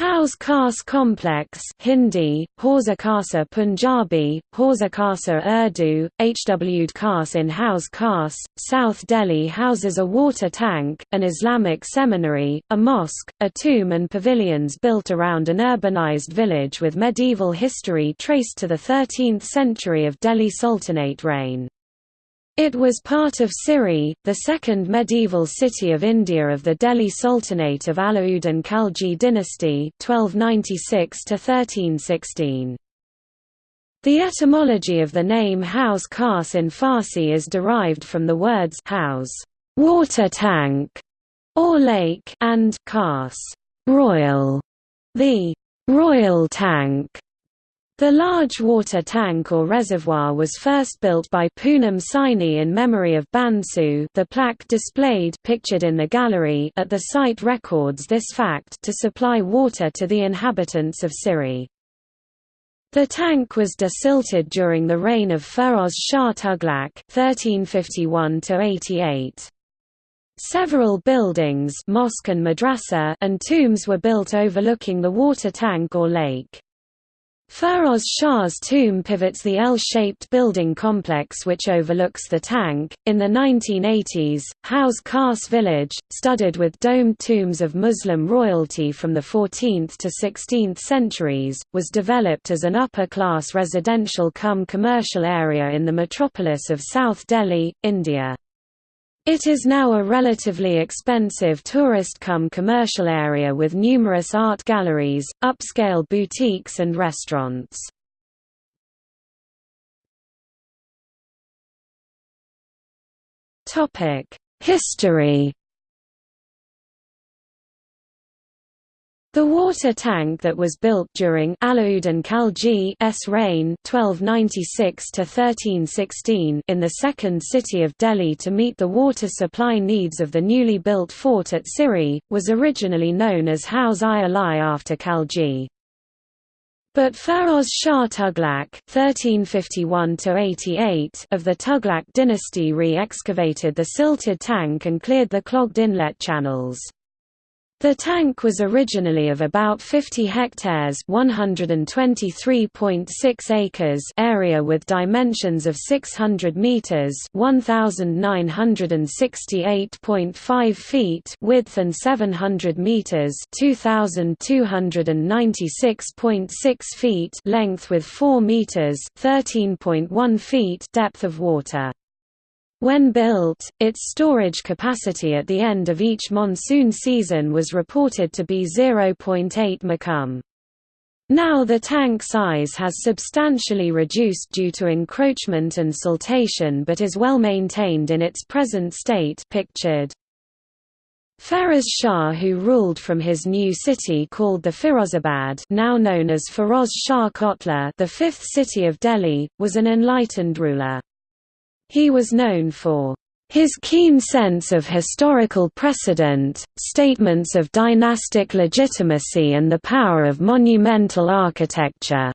Hauz Khas Complex Hindi, Hausa Khasa Punjabi, Hausa Khasa Urdu, Hwd Khas in Hauz Khas, South Delhi houses a water tank, an Islamic seminary, a mosque, a tomb and pavilions built around an urbanized village with medieval history traced to the 13th century of Delhi Sultanate reign. It was part of Siri, the second medieval city of India of the Delhi Sultanate of Alauddin Khalji dynasty 1296 1316. The etymology of the name Hauz Khas in Farsi is derived from the words house, water tank, or lake, and khas, royal. The royal tank the large water tank or reservoir was first built by Poonam Saini in memory of Bansu the plaque displayed pictured in the gallery at the site records this fact to supply water to the inhabitants of Siri. The tank was desilted during the reign of Feroz Shah Tughlaq (1351–88). Several buildings, mosque and madrasa, and tombs were built overlooking the water tank or lake. Feroz Shah's tomb pivots the L-shaped building complex which overlooks the tank. In the 1980s, Hauz Khas village, studded with domed tombs of Muslim royalty from the 14th to 16th centuries, was developed as an upper-class residential cum commercial area in the metropolis of South Delhi, India. It is now a relatively expensive tourist-cum commercial area with numerous art galleries, upscale boutiques and restaurants. History The water tank that was built during Alauddin and Khalji's reign 1296–1316 in the second city of Delhi to meet the water supply needs of the newly built fort at Siri, was originally known as Haus i Ali after Khalji. But Feroz Shah Tughlaq (1351–88) of the Tughlaq dynasty re-excavated the silted tank and cleared the clogged inlet channels. The tank was originally of about 50 hectares (123.6 acres) area with dimensions of 600 meters (1968.5 feet) width and 700 meters (2296.6 feet) length with 4 meters (13.1 feet) depth of water. When built, its storage capacity at the end of each monsoon season was reported to be 0.8 mecum. Now the tank size has substantially reduced due to encroachment and siltation but is well maintained in its present state pictured. Feroz Shah who ruled from his new city called the Firozabad now known as Feroz Shah Kotla the fifth city of Delhi, was an enlightened ruler. He was known for his keen sense of historical precedent, statements of dynastic legitimacy and the power of monumental architecture.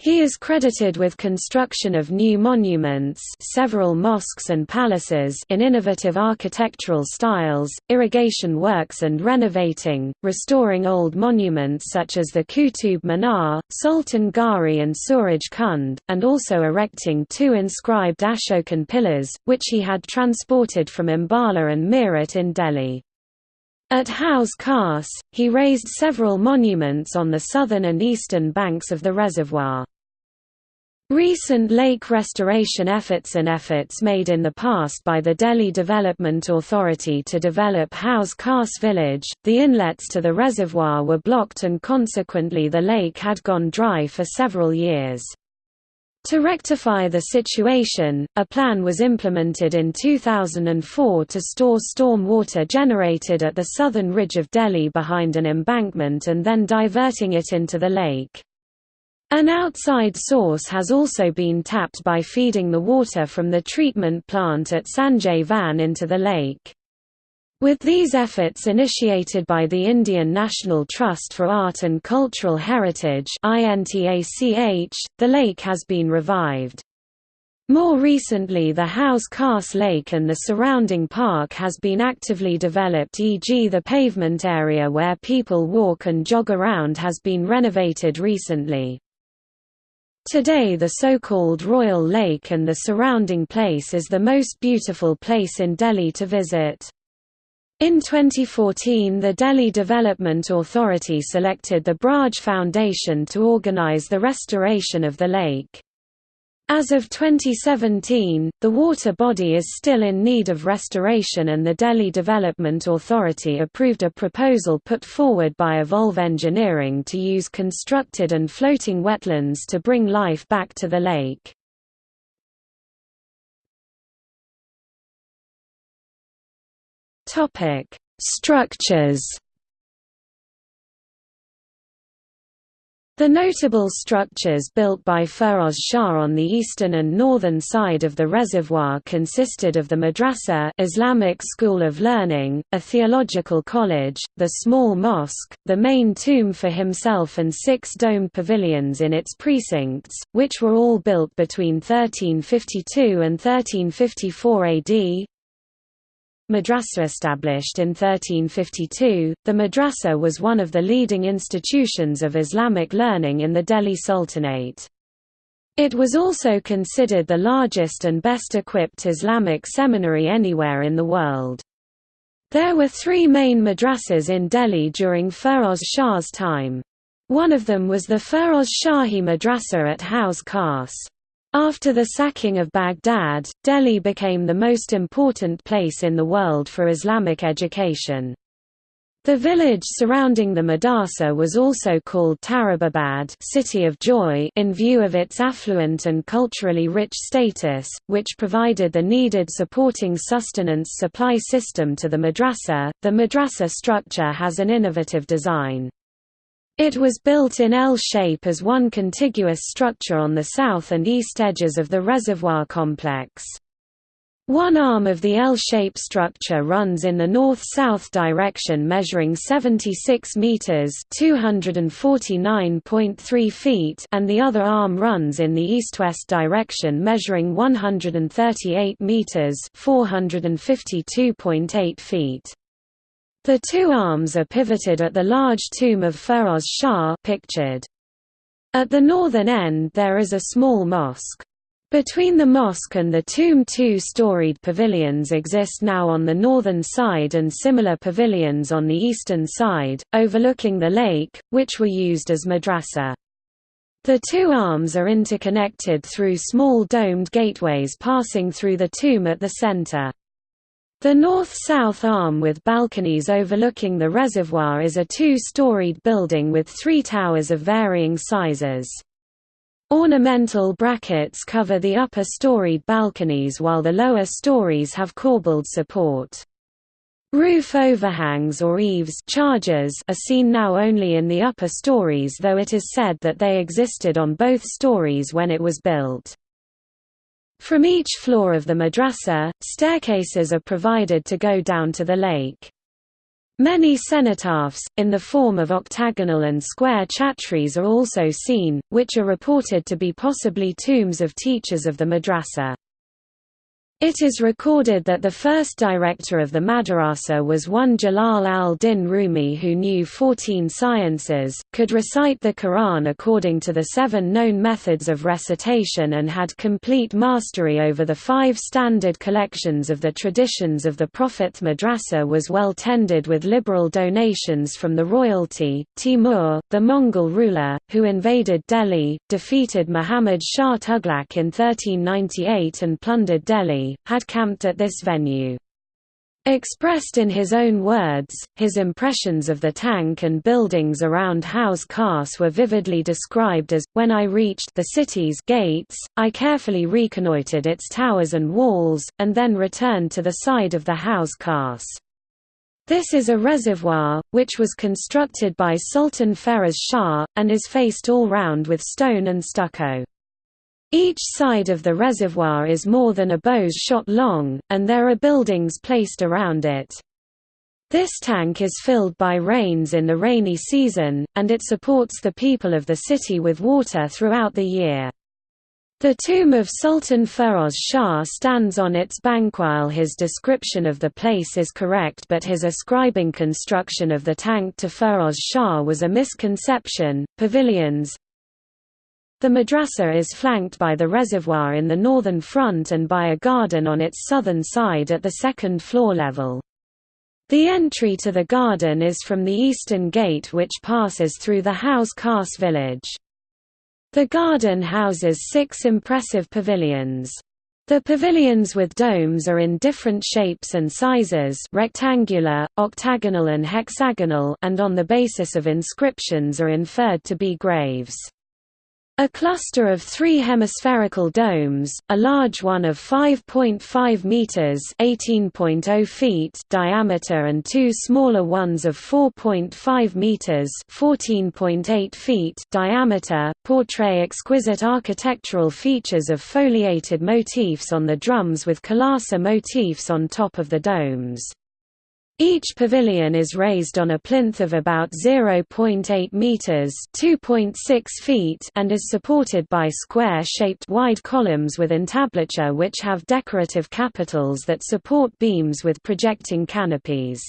He is credited with construction of new monuments several mosques and palaces in innovative architectural styles, irrigation works and renovating, restoring old monuments such as the Qutub Minar, Sultan Ghauri and Suraj Kund, and also erecting two inscribed Ashokan pillars, which he had transported from Ambala and Meerut in Delhi. At Hauz Khas, he raised several monuments on the southern and eastern banks of the reservoir. Recent lake restoration efforts and efforts made in the past by the Delhi Development Authority to develop Hauz Khas village, the inlets to the reservoir were blocked and consequently the lake had gone dry for several years. To rectify the situation, a plan was implemented in 2004 to store storm water generated at the southern ridge of Delhi behind an embankment and then diverting it into the lake. An outside source has also been tapped by feeding the water from the treatment plant at Sanjay Van into the lake. With these efforts initiated by the Indian National Trust for Art and Cultural Heritage the lake has been revived. More recently the Hauz Khas Lake and the surrounding park has been actively developed e.g. the pavement area where people walk and jog around has been renovated recently. Today the so-called Royal Lake and the surrounding place is the most beautiful place in Delhi to visit. In 2014 the Delhi Development Authority selected the Braj Foundation to organize the restoration of the lake. As of 2017, the water body is still in need of restoration and the Delhi Development Authority approved a proposal put forward by Evolve Engineering to use constructed and floating wetlands to bring life back to the lake. Structures The notable structures built by Feroz Shah on the eastern and northern side of the reservoir consisted of the madrasa Islamic school of learning, a theological college, the small mosque, the main tomb for himself and six domed pavilions in its precincts, which were all built between 1352 and 1354 AD, Madrasa established in 1352, the madrasa was one of the leading institutions of Islamic learning in the Delhi Sultanate. It was also considered the largest and best equipped Islamic seminary anywhere in the world. There were three main madrasas in Delhi during Feroz Shah's time. One of them was the Feroz Shahi Madrasa at Hauz Khas. After the sacking of Baghdad, Delhi became the most important place in the world for Islamic education. The village surrounding the madrasa was also called Tarababad City of Joy in view of its affluent and culturally rich status, which provided the needed supporting sustenance supply system to the madrasa. The madrasa structure has an innovative design. It was built in L shape as one contiguous structure on the south and east edges of the reservoir complex. One arm of the L-shaped structure runs in the north-south direction measuring 76 meters (249.3 feet) and the other arm runs in the east-west direction measuring 138 meters (452.8 feet). The two arms are pivoted at the large tomb of Feroz Shah pictured. At the northern end there is a small mosque. Between the mosque and the tomb two-storied pavilions exist now on the northern side and similar pavilions on the eastern side, overlooking the lake, which were used as madrasa. The two arms are interconnected through small domed gateways passing through the tomb at the center. The north-south arm with balconies overlooking the reservoir is a two-storied building with three towers of varying sizes. Ornamental brackets cover the upper storied balconies while the lower stories have corbelled support. Roof overhangs or eaves chhajjas are seen now only in the upper stories though it is said that they existed on both stories when it was built. From each floor of the madrasa, staircases are provided to go down to the lake. Many cenotaphs, in the form of octagonal and square chhatris are also seen, which are reported to be possibly tombs of teachers of the madrasa. It is recorded that the first director of the madrasa was one Jalal al-Din Rumi who knew 14 sciences, could recite the Quran according to the seven known methods of recitation and had complete mastery over the five standard collections of the traditions of the Prophet. Madrasa was well tended with liberal donations from the royalty. Timur, the Mongol ruler, who invaded Delhi, defeated Muhammad Shah Tughlaq in 1398 and plundered Delhi had camped at this venue. Expressed in his own words, his impressions of the tank and buildings around Hauz Khas were vividly described as, when I reached the city's gates, I carefully reconnoitered its towers and walls, and then returned to the side of the Hauz Khas. This is a reservoir, which was constructed by Sultan Feroz Shah, and is faced all round with stone and stucco. Each side of the reservoir is more than a bow's shot long, and there are buildings placed around it. This tank is filled by rains in the rainy season, and it supports the people of the city with water throughout the year. The tomb of Sultan Feroz Shah stands on its bank while his description of the place is correct but his ascribing construction of the tank to Feroz Shah was a misconception. Pavilions The madrasa is flanked by the reservoir in the northern front and by a garden on its southern side at the second floor level. The entry to the garden is from the eastern gate which passes through the Hauz Khas village. The garden houses six impressive pavilions. The pavilions with domes are in different shapes and sizes rectangular, octagonal and hexagonal and on the basis of inscriptions are inferred to be graves. A cluster of three hemispherical domes, a large one of 5.5 meters (18.0 feet) diameter and two smaller ones of 4.5 meters (14.8 feet) diameter, portray exquisite architectural features of foliated motifs on the drums with kalasa motifs on top of the domes. Each pavilion is raised on a plinth of about 0.8 meters (2.6 feet) and is supported by square-shaped wide columns with entablature which have decorative capitals that support beams with projecting canopies.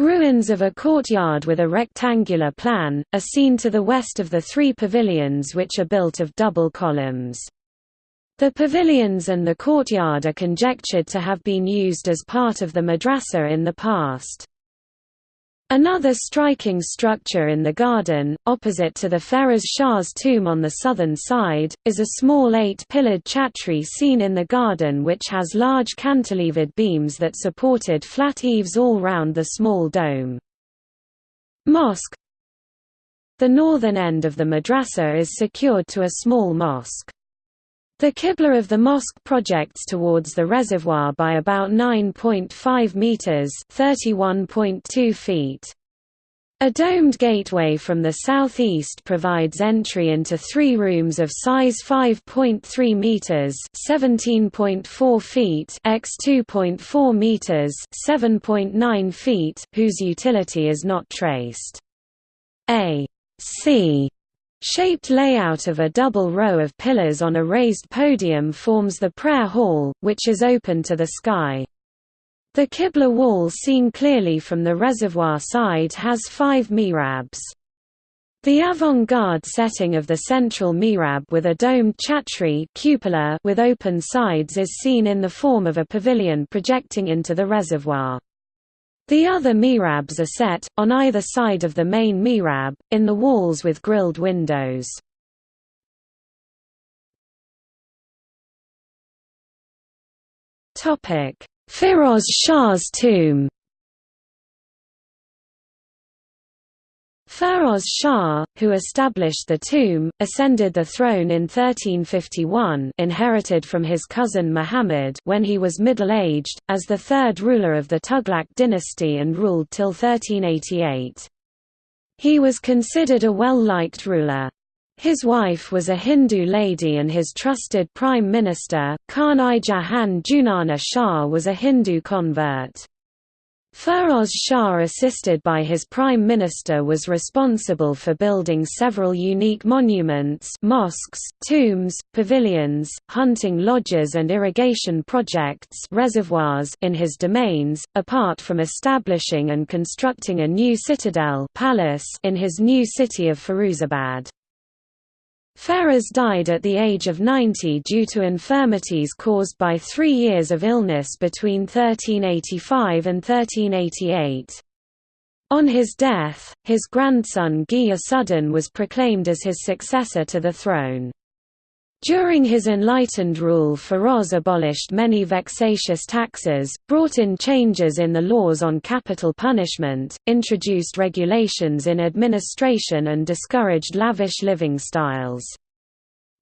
Ruins of a courtyard with a rectangular plan, are seen to the west of the three pavilions which are built of double columns. The pavilions and the courtyard are conjectured to have been used as part of the madrasa in the past. Another striking structure in the garden, opposite to the Feroz Shah's tomb on the southern side, is a small eight-pillared chhatri seen in the garden which has large cantilevered beams that supported flat eaves all round the small dome. Mosque The northern end of the madrasa is secured to a small mosque. The Qibla of the mosque projects towards the reservoir by about 9.5 meters (31.2 feet). A domed gateway from the southeast provides entry into three rooms of size 5.3 meters (17.4 feet) x 2.4 meters (7.9 feet), whose utility is not traced. A C Shaped layout of a double row of pillars on a raised podium forms the prayer hall, which is open to the sky. The Qibla wall seen clearly from the reservoir side has five mihrabs. The avant-garde setting of the central mihrab with a domed chhatri cupola with open sides is seen in the form of a pavilion projecting into the reservoir. The other mihrabs are set, on either side of the main mihrab, in the walls with grilled windows. Firoz Shah's tomb Feroz Shah, who established the tomb, ascended the throne in 1351 inherited from his cousin Muhammad when he was middle-aged, as the third ruler of the Tughlaq dynasty and ruled till 1388. He was considered a well-liked ruler. His wife was a Hindu lady and his trusted prime minister, Khan-i Jahan Junana Shah was a Hindu convert. Feroz Shah assisted by his prime minister was responsible for building several unique monuments mosques, tombs, pavilions, hunting lodges and irrigation projects reservoirs in his domains, apart from establishing and constructing a new citadel palace in his new city of Firuzabad. Feroz died at the age of 90 due to infirmities caused by three years of illness between 1385 and 1388. On his death, his grandson Ghiyasuddin was proclaimed as his successor to the throne. During his enlightened rule Feroz abolished many vexatious taxes, brought in changes in the laws on capital punishment, introduced regulations in administration and discouraged lavish living styles.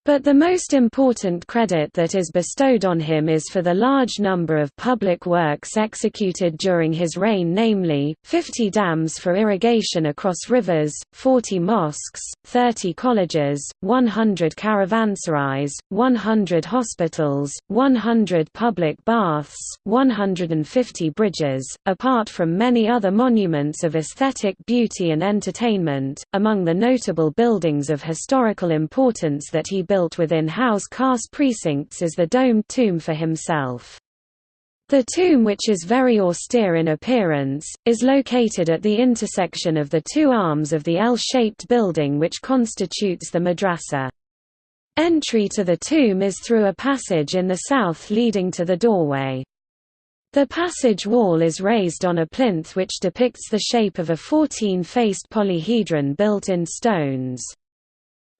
But the most important credit that is bestowed on him is for the large number of public works executed during his reign namely, 50 dams for irrigation across rivers, 40 mosques, 30 colleges, 100 caravanserais, 100 hospitals, 100 public baths, 150 bridges, apart from many other monuments of aesthetic beauty and entertainment. Among the notable buildings of historical importance that he built within Hauz Khas precincts is the domed tomb for himself. The tomb which is very austere in appearance, is located at the intersection of the two arms of the L-shaped building which constitutes the madrasa. Entry to the tomb is through a passage in the south leading to the doorway. The passage wall is raised on a plinth which depicts the shape of a 14-faced polyhedron built in stones.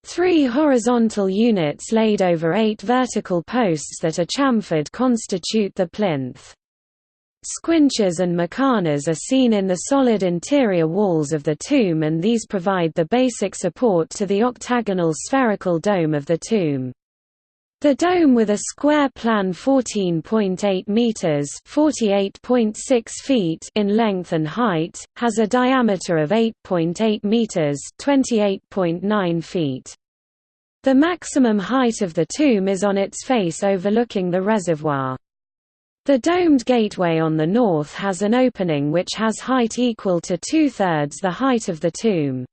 Three horizontal units laid over eight vertical posts that are chamfered constitute the plinth. Squinches and muqarnas are seen in the solid interior walls of the tomb and these provide the basic support to the octagonal spherical dome of the tomb. The dome with a square plan 14.8 meters (48.6 feet) in length and height has a diameter of 8.8 meters (28.9 feet). The maximum height of the tomb is on its face overlooking the reservoir. The domed gateway on the north has an opening which has height equal to two-thirds the height of the tomb.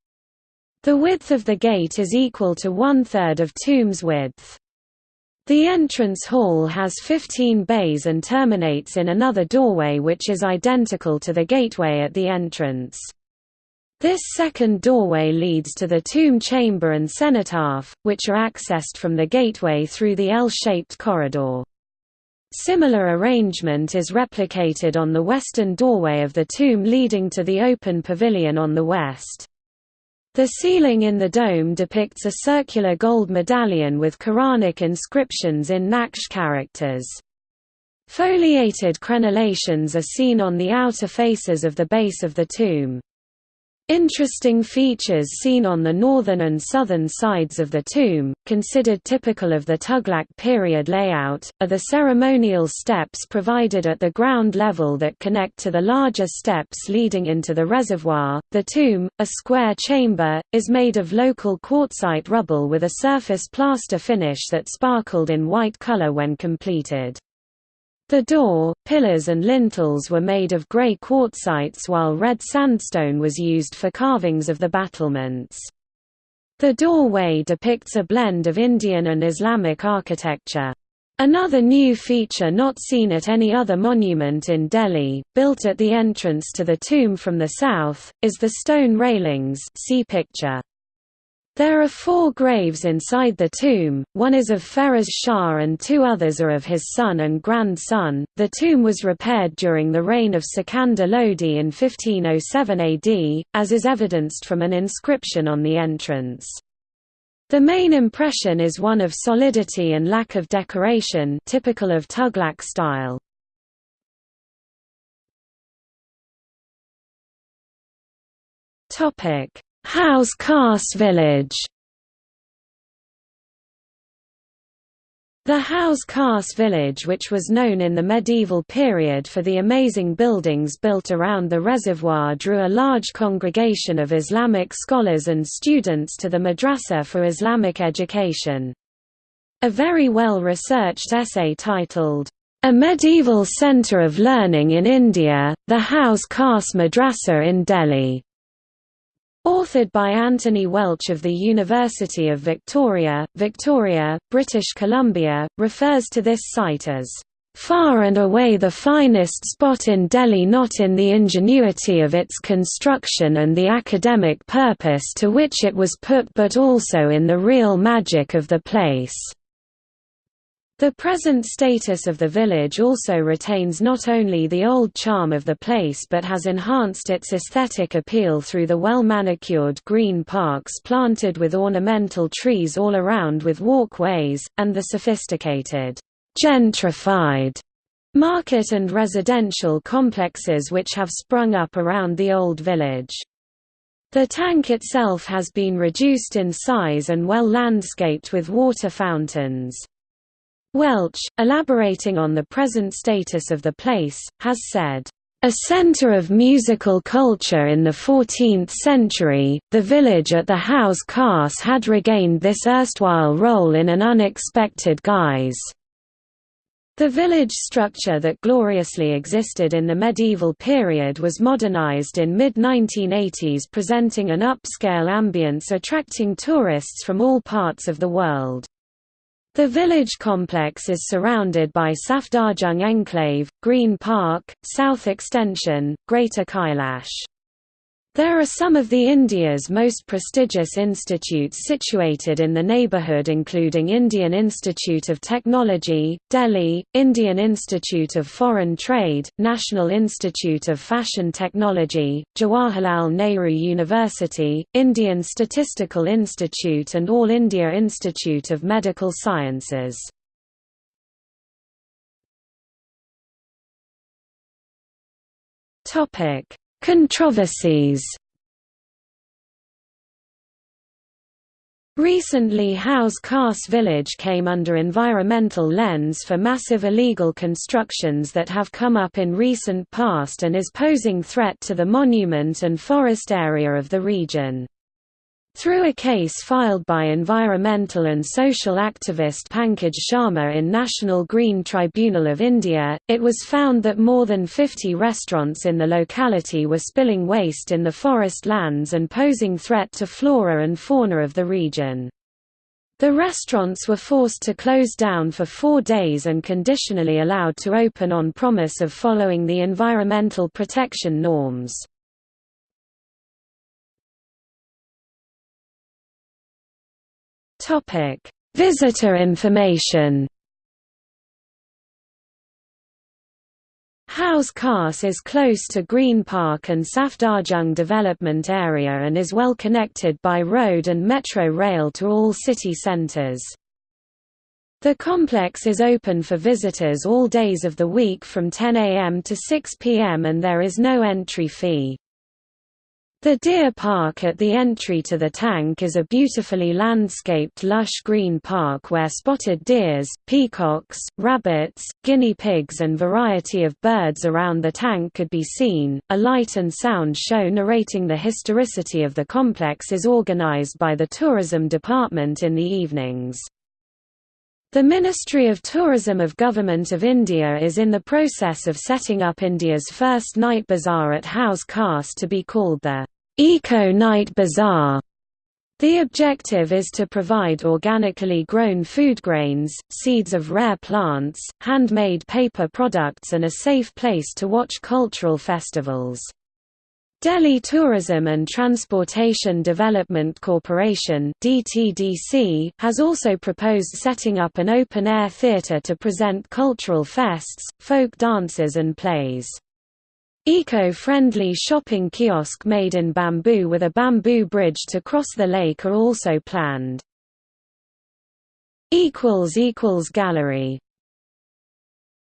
The width of the gate is equal to one-third of tomb's width. The entrance hall has 15 bays and terminates in another doorway which is identical to the gateway at the entrance. This second doorway leads to the tomb chamber and cenotaph, which are accessed from the gateway through the L-shaped corridor. Similar arrangement is replicated on the western doorway of the tomb leading to the open pavilion on the west. The ceiling in the dome depicts a circular gold medallion with Quranic inscriptions in Naqsh characters. Foliated crenellations are seen on the outer faces of the base of the tomb. Interesting features seen on the northern and southern sides of the tomb, considered typical of the Tughlaq period layout, are the ceremonial steps provided at the ground level that connect to the larger steps leading into the reservoir. The tomb, a square chamber, is made of local quartzite rubble with a surface plaster finish that sparkled in white color when completed. The door, pillars and lintels were made of grey quartzites while red sandstone was used for carvings of the battlements. The doorway depicts a blend of Indian and Islamic architecture. Another new feature not seen at any other monument in Delhi, built at the entrance to the tomb from the south, is the stone railings see picture. There are four graves inside the tomb, one is of Feroz Shah and two others are of his son and grandson. The tomb was repaired during the reign of Sikandar Lodi in 1507 AD, as is evidenced from an inscription on the entrance. The main impression is one of solidity and lack of decoration typical of Tughlaq style. Topic Hauz Khas village The Hauz Khas village which was known in the medieval period for the amazing buildings built around the reservoir drew a large congregation of Islamic scholars and students to the madrasa for Islamic education. A very well-researched essay titled, A Medieval Centre of Learning in India, the Hauz Khas Madrasa in Delhi Authored by Anthony Welch of the University of Victoria, Victoria, British Columbia, refers to this site as far and away the finest spot in Delhi not in the ingenuity of its construction and the academic purpose to which it was put but also in the real magic of the place. The present status of the village also retains not only the old charm of the place but has enhanced its aesthetic appeal through the well-manicured green parks planted with ornamental trees all around with walkways, and the sophisticated, gentrified market and residential complexes which have sprung up around the old village. The tank itself has been reduced in size and well landscaped with water fountains. Welch, elaborating on the present status of the place, has said, a center of musical culture in the 14th century, the village at the Hauz Khas had regained this erstwhile role in an unexpected guise. The village structure that gloriously existed in the medieval period was modernized in mid-1980s presenting an upscale ambience attracting tourists from all parts of the world. The village complex is surrounded by Safdarjung Enclave, Green Park, South Extension, Greater Kailash. There are some of the India's most prestigious institutes situated in the neighbourhood including Indian Institute of Technology, Delhi, Indian Institute of Foreign Trade, National Institute of Fashion Technology, Jawaharlal Nehru University, Indian Statistical Institute and All India Institute of Medical Sciences. Topic Controversies Recently Hauz Khas village came under environmental lens for massive illegal constructions that have come up in recent past and is posing threat to the monument and forest area of the region. Through a case filed by environmental and social activist Pankaj Sharma in National Green Tribunal of India, it was found that more than 50 restaurants in the locality were spilling waste in the forest lands and posing threat to flora and fauna of the region. The restaurants were forced to close down for four days and conditionally allowed to open on promise of following the environmental protection norms. Topic: Visitor information. Khas is close to Green Park and Safdarjung development area and is well connected by road and metro rail to all city centres. The complex is open for visitors all days of the week from 10 am to 6 pm and there is no entry fee. The deer park at the entry to the tank is a beautifully landscaped lush green park where spotted deers, peacocks, rabbits, guinea pigs and variety of birds around the tank could be seen. A light and sound show narrating the historicity of the complex is organized by the tourism department in the evenings. The Ministry of Tourism of Government of India is in the process of setting up India's first night bazaar at Hauz Khas to be called the Eco Night Bazaar. The objective is to provide organically grown food grains, seeds of rare plants, handmade paper products and a safe place to watch cultural festivals. Delhi Tourism and Transportation Development Corporation (DTDC) has also proposed setting up an open-air theatre to present cultural fests, folk dances and plays. Eco-friendly shopping kiosk made in bamboo with a bamboo bridge to cross the lake are also planned. Gallery